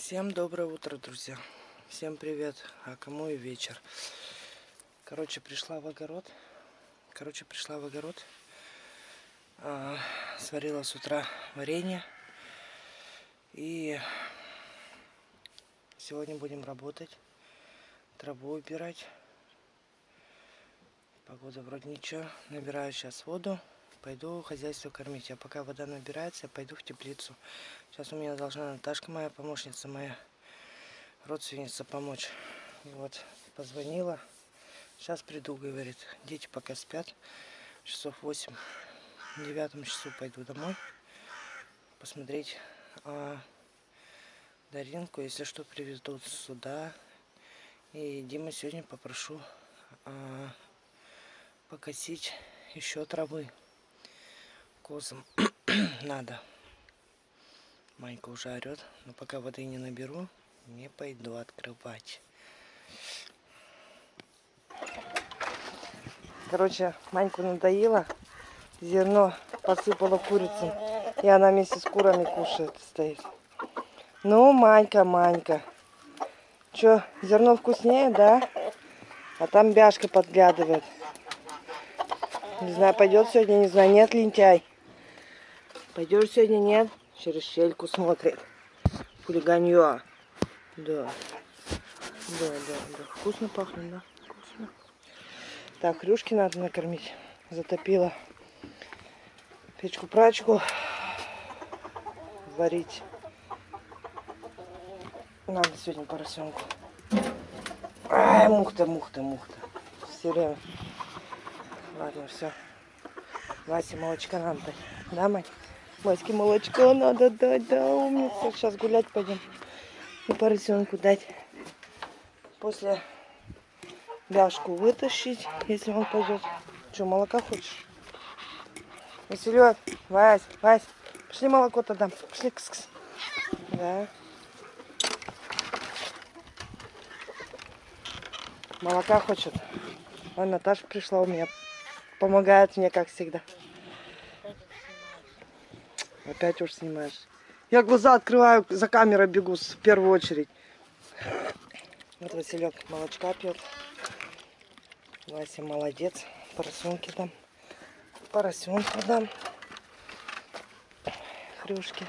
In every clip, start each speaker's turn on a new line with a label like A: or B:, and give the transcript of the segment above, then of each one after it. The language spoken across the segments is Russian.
A: Всем доброе утро, друзья. Всем привет. А кому и вечер. Короче, пришла в огород. Короче, пришла в огород. А, сварила с утра варенье. И сегодня будем работать. Траву убирать. Погода вроде ничего. Набираю сейчас воду. Пойду хозяйство кормить. А пока вода набирается, я пойду в теплицу. Сейчас у меня должна Наташка, моя помощница, моя родственница, помочь. Вот, позвонила. Сейчас приду, говорит. Дети пока спят. Часов 8. В девятом часу пойду домой. Посмотреть а, Даринку, если что, привезут сюда. И Дима сегодня попрошу а, покосить еще травы козам надо. Манька уже орет, но пока воды не наберу, не пойду открывать. Короче, Маньку надоело. Зерно посыпала курицам. И она вместе с курами кушает, стоит. Ну, Манька, Манька. Че, зерно вкуснее, да? А там бяшка подглядывает. Не знаю, пойдет сегодня, не знаю, нет лентяй. Пойдешь сегодня, нет? Через щельку смотрит. Хулиганье. Да. Да, да, да. Вкусно пахнет, да? Вкусно. Так, хрюшки надо накормить. Затопила печку-прачку. Варить. Надо сегодня поросенку. Ай, мухта, мухта, мухта. Все время. Ладно, все. Васе молочка дать. Да, мать? Ваське молочко надо дать, да, умница. Сейчас гулять пойдем. И поросенку дать. После бяшку вытащить, если он пойдет. Что, молока хочешь? Василек, Вась, Вась, пошли молоко-то дам. Пошли, кс -кс. Да. Молока хочет. Вон Наташа пришла у меня. Помогает мне, как всегда. Опять уж снимаешь. Я глаза открываю, за камерой бегу в первую очередь. Вот Василек молочка пьет. Вася молодец. Поросенки дам. Поросенку дам. Хрюшки.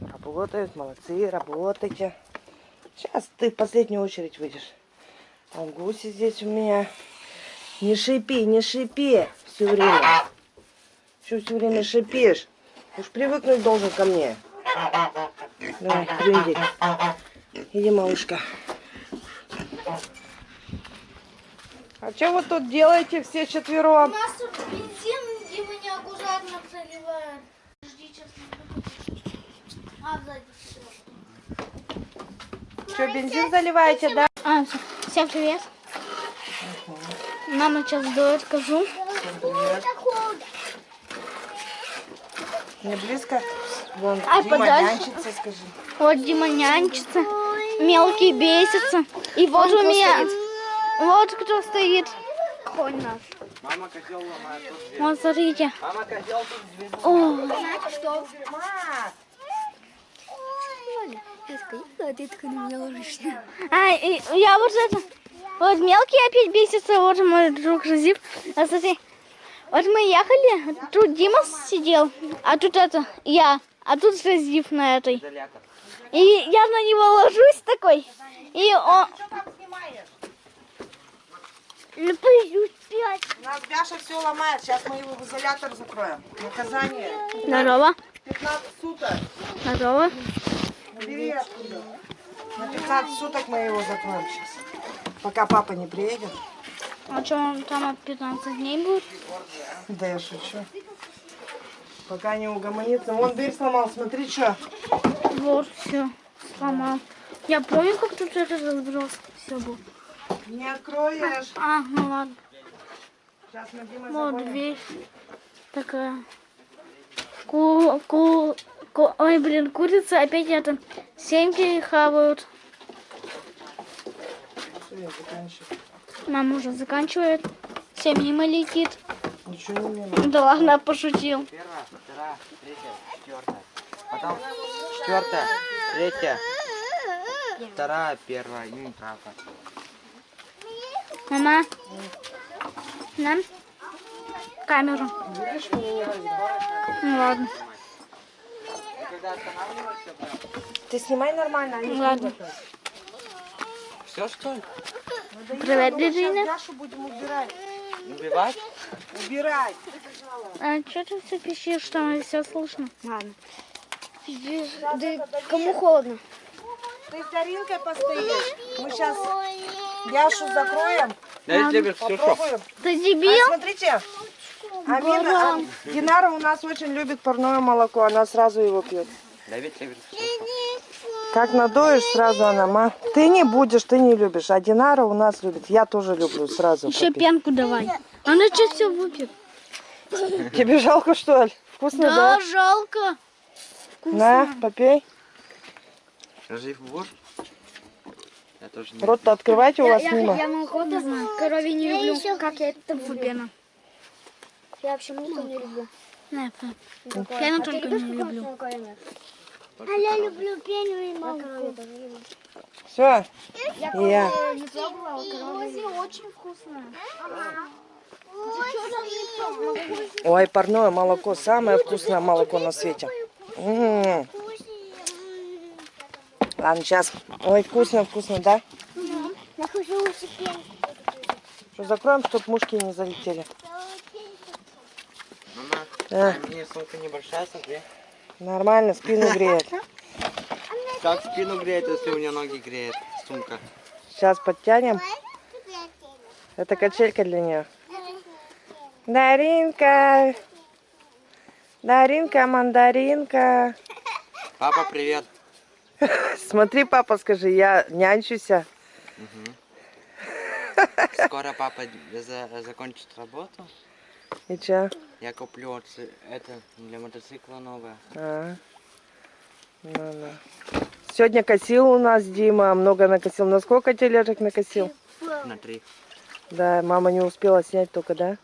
A: Работают, молодцы, работайте. Сейчас ты в последнюю очередь выйдешь. А гуси здесь у меня. Не шипи, не шипи все время. Что все время шипишь? Уж привыкнуть должен ко мне. Давай, иди. Иди, малышка. А что вы тут делаете все четвером?
B: У нас тут бензин, и мы неаккуратно заливаем. Жди, сейчас А, сзади.
A: Что, бензин заливаете, да?
B: А, всем привет. Мама сейчас дует, скажу.
A: Привет. Не близко? Вон,
B: Ай,
A: Дима
B: подальше.
A: нянчится, скажи.
B: Вот Дима нянчится, мелкий бесится. И вот у меня... Вот кто стоит. Конь наш.
A: Мама котел ломает тут дверь.
B: Вот смотрите.
A: Мама котел тут дверь.
B: О,
A: Знаете что?
B: А ты такой на меня ложишься. А, и я вот это... Вот мелкий опять бесится, вот мой друг Разив. А смотри, вот мы ехали, тут Дима сидел, а тут это, я, а тут Разив на этой. И я на него ложусь такой, и он...
A: Снимаешь?
B: Ну.
A: У нас Бяша все ломает. Сейчас мы его в изолятор закроем. Наказание.
B: Здорово,
A: 15 суток.
B: здорово.
A: Бери оттуда. На 15 суток мы его закроем сейчас. Пока папа не приедет.
B: А что, он там от 15 дней будет?
A: Да я шучу. Пока не угомонится. Вон дверь сломал, смотри, что.
B: Вот, все, сломал. Я помню, как тут это разброс. Все было.
A: Не откроешь.
B: А, ну ладно.
A: Сейчас мы Димой
B: Вот
A: загоним.
B: дверь такая. Ку, ку, ку- ой, блин, курица опять это семки хавают.
A: Всё, я заканчиваю.
B: Мама уже заканчивает. Все мимо летит.
A: Ничего не мимо.
B: Да ладно, пошутил.
C: Первая, вторая, третья, четвертая. Потом четвертая, третья, вторая, первая и неправда.
B: Мама, нам камеру. Ну ладно.
A: Ты снимай нормально, а не
B: Ладно.
C: все что ли?
B: Привет, Реджина.
A: Дашу будем убирать.
C: Убивать?
A: Убирать.
B: А что ты все пищишь, что все слышно?
D: Ладно. кому холодно?
A: Ты с Даринкой постоишь. Мы сейчас Яшу закроем.
C: Да я тебе все что?
A: Попробуем.
B: Ты
A: А,
B: дебил?
A: смотрите. Амина, а, Динара у нас очень любит парное молоко. Она сразу его пьет.
C: Любит все
A: Как надоешь, сразу она, ма. Ты не будешь, ты не любишь. А Динара у нас любит. Я тоже люблю сразу.
B: Еще
A: попить.
B: пенку давай. Она что все выпьет?
A: Тебе жалко, что ли? Вкусно, да?
B: Да, жалко.
A: На, попей.
C: Жив будешь? Я.
A: Рот-то открывайте у вас мимо.
B: Я молоко знаю. Корове не люблю. Как я это фу,
D: Я вообще молоко не люблю.
B: Не, фу. Пену только не люблю.
D: А я люблю пеню и молоко.
A: Все. Я.
D: Вкусное.
A: Ой, парное молоко. Самое вкусное молоко на свете. М. Ладно, сейчас. Ой, вкусно, вкусно, да?
D: Я.
A: Что, закроем, чтобы мушки не залетели.
C: Мама,
A: А,
C: а мне сумка небольшая, смотри.
A: Нормально, спину греет.
C: Как спину греет, если у меня ноги греет сумка?
A: Сейчас подтянем. Это качелька для нее. Даринка. Даринка, мандаринка.
C: Папа, привет.
A: Смотри, папа, скажи, я нянчуся.
C: Скоро папа за- закончит работу.
A: И че?
C: Я куплю это для мотоцикла новое.
A: А. Ну, ну. Сегодня косил у нас Дима, много накосил. На сколько тележек накосил?
C: На три.
A: Да, мама не успела снять только, да?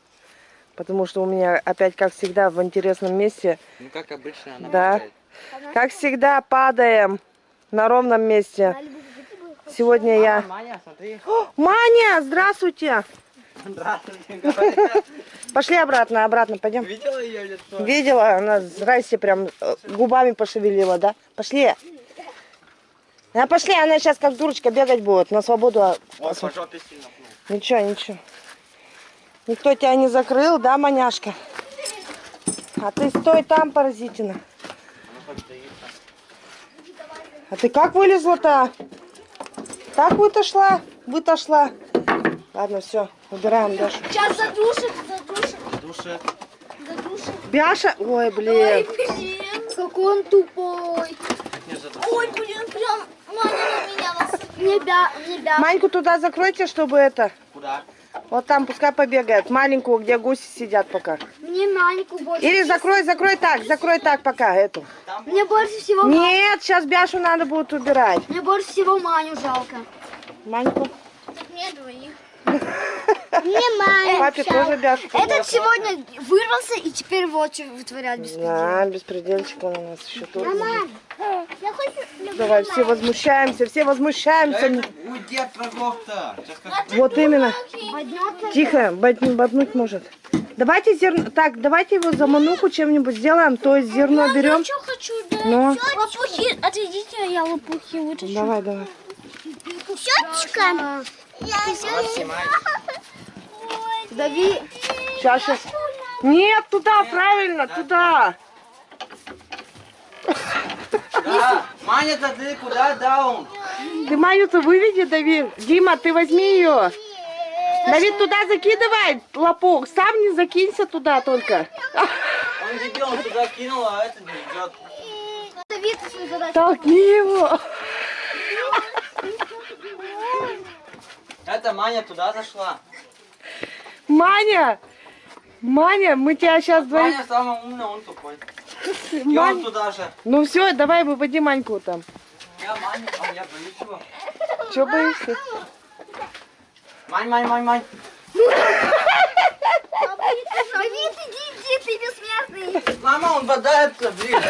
A: Потому что у меня опять, как всегда, в интересном месте.
C: Ну как обычно она
A: Да.
C: бегает.
A: Как всегда, падаем на ровном месте. Сегодня я...
C: Мама, Маня, смотри.
A: О, Маня, здравствуйте! Пошли обратно, обратно, пойдем.
C: Видела ее лицо?
A: Видела, она здрасте прям э, губами пошевелила, да? Пошли. А пошли, она сейчас как дурочка бегать будет на свободу.
C: Вот по жопе сильно пнул.
A: Ничего, ничего. Никто тебя не закрыл, да, маняшка? А ты стой там, паразитина.
C: Ну.
A: А ты как вылезла-то? Так вытошла? Вытошла. Ладно, все, убираем Дашу.
D: Сейчас задушит, задушит,
C: Душе.
D: задушит.
A: Бяша, ой, блин.
D: Блин, какой он тупой. Ой, блин, прям Маня на меня нас... Не бя, не бя.
A: Маньку туда закройте, чтобы это...
C: Куда?
A: Вот там пускай побегает. Маленькую, где гуси сидят пока.
D: Мне Маньку больше.
A: Или закрой, закрой так, закрой так пока эту.
D: Мне больше всего...
A: Нет, сейчас Бяшу надо будет убирать.
D: Мне больше всего Маню жалко.
A: Маньку.
D: Мне двоих. Мне Маню.
A: Папе тоже Бяшу.
D: Этот сегодня вырвался и теперь вот что вытворяет без
A: Да, беспредельчик он у нас еще тут.
D: Я хочу...
A: Давай, все возмущаемся, все возмущаемся.
C: Уйди от врагов-то.
A: Вот именно.
D: Поднется.
A: Тихо, боднуть, боднуть может. Давайте зерно. Так, давайте его замануху чем-нибудь сделаем. То есть зерно берем.
D: что хочу, да.
A: Ну,
B: Лопухи, отведите, а я лопухи вытащу.
A: давай, давай.
D: Щеточка.
A: Дави. Сейчас, сейчас. Нет, туда, правильно, туда.
C: Да. Маня-то ты куда даун?
A: Ты Маню-то выведи, Давид. Дима, ты возьми ее. Давид, туда закидывай лопух. Сам не закинься туда только.
C: Он дебил, он туда кинул, а это не идет.
A: Толкни его.
C: Это Маня туда зашла.
A: Маня! Маня, мы тебя сейчас двоих...
C: Маня самый умный, он тупой. И он туда же.
A: Ну все, давай выводи Маньку там.
C: Я Маня, а я боюсь его.
A: Че боишься?
C: Мань, Мань, Мань, Мань.
D: Мама, он бодается, блин.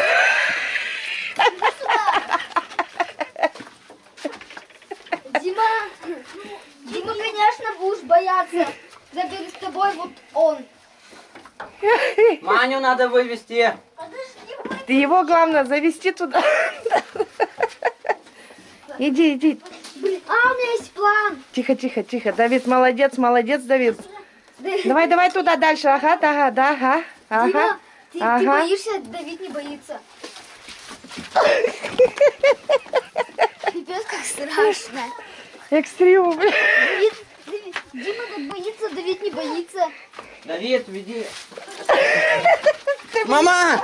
D: Дима.
C: Мама, он бодается, блин.
D: боится. Забери с тобой вот он.
C: Маню надо вывести.
A: Ты его, главное, завести туда. Иди, иди.
D: А у меня есть план.
A: Тихо, тихо, тихо. Давид, молодец, молодец, Давид. Давай, давай туда дальше. Ага, ага, да, ага. Ага.
D: Дима, ты, ты
A: ага.
D: боишься, Давид не боится. Пипец, как страшно.
A: Экстрим.
D: Давид, Давид, Дима так боится, Давид не боится.
C: Давид, веди. Мама!